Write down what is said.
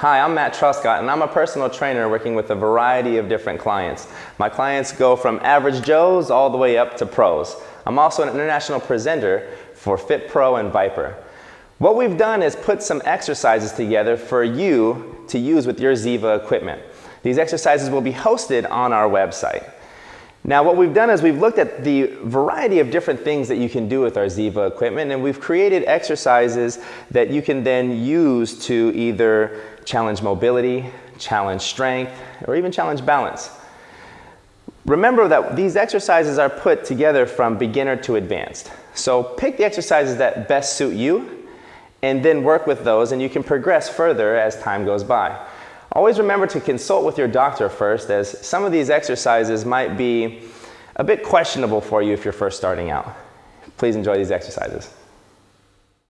Hi, I'm Matt Truscott, and I'm a personal trainer working with a variety of different clients. My clients go from average Joes all the way up to pros. I'm also an international presenter for Fit Pro and Viper. What we've done is put some exercises together for you to use with your Ziva equipment. These exercises will be hosted on our website. Now what we've done is we've looked at the variety of different things that you can do with our Ziva equipment and we've created exercises that you can then use to either challenge mobility, challenge strength, or even challenge balance. Remember that these exercises are put together from beginner to advanced. So pick the exercises that best suit you and then work with those and you can progress further as time goes by. Always remember to consult with your doctor first as some of these exercises might be a bit questionable for you if you're first starting out. Please enjoy these exercises.